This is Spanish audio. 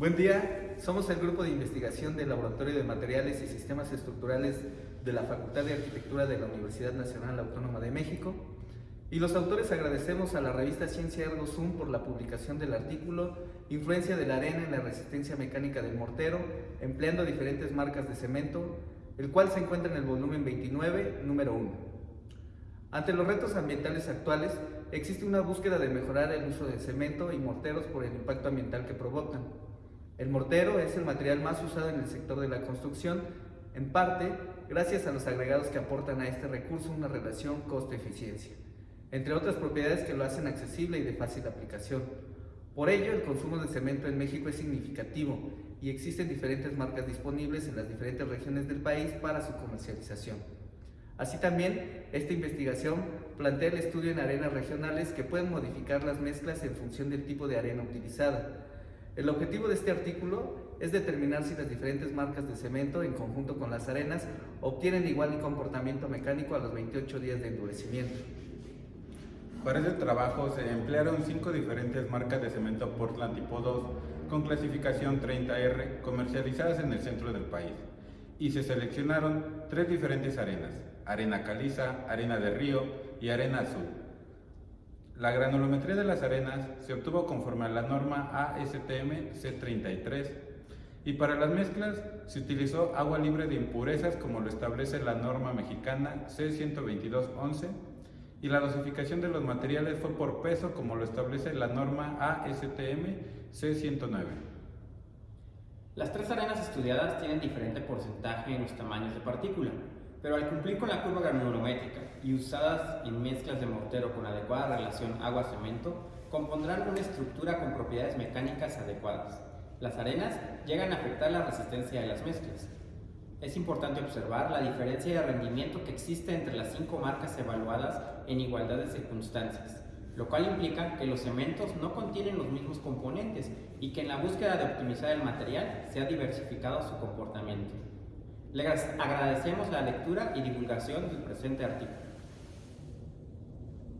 Buen día, somos el grupo de investigación del Laboratorio de Materiales y Sistemas Estructurales de la Facultad de Arquitectura de la Universidad Nacional Autónoma de México y los autores agradecemos a la revista Ciencia Ergo Zoom por la publicación del artículo Influencia de la arena en la resistencia mecánica del mortero, empleando diferentes marcas de cemento, el cual se encuentra en el volumen 29, número 1. Ante los retos ambientales actuales, existe una búsqueda de mejorar el uso de cemento y morteros por el impacto ambiental que provocan. El mortero es el material más usado en el sector de la construcción, en parte gracias a los agregados que aportan a este recurso una relación costo-eficiencia, entre otras propiedades que lo hacen accesible y de fácil aplicación. Por ello, el consumo de cemento en México es significativo y existen diferentes marcas disponibles en las diferentes regiones del país para su comercialización. Así también, esta investigación plantea el estudio en arenas regionales que pueden modificar las mezclas en función del tipo de arena utilizada, el objetivo de este artículo es determinar si las diferentes marcas de cemento, en conjunto con las arenas, obtienen igual comportamiento mecánico a los 28 días de endurecimiento. Para este trabajo se emplearon cinco diferentes marcas de cemento Portland tipo 2 con clasificación 30R comercializadas en el centro del país y se seleccionaron tres diferentes arenas, arena caliza, arena de río y arena azul. La granulometría de las arenas se obtuvo conforme a la norma ASTM C33 y para las mezclas se utilizó agua libre de impurezas como lo establece la norma mexicana C12211 y la dosificación de los materiales fue por peso como lo establece la norma ASTM C109. Las tres arenas estudiadas tienen diferente porcentaje en los tamaños de partícula, pero al cumplir con la curva granulométrica y usadas en mezclas de mortero con adecuada relación agua-cemento, compondrán una estructura con propiedades mecánicas adecuadas. Las arenas llegan a afectar la resistencia de las mezclas. Es importante observar la diferencia de rendimiento que existe entre las cinco marcas evaluadas en igualdad de circunstancias, lo cual implica que los cementos no contienen los mismos componentes y que en la búsqueda de optimizar el material se ha diversificado su comportamiento. Les agradecemos la lectura y divulgación del presente artículo.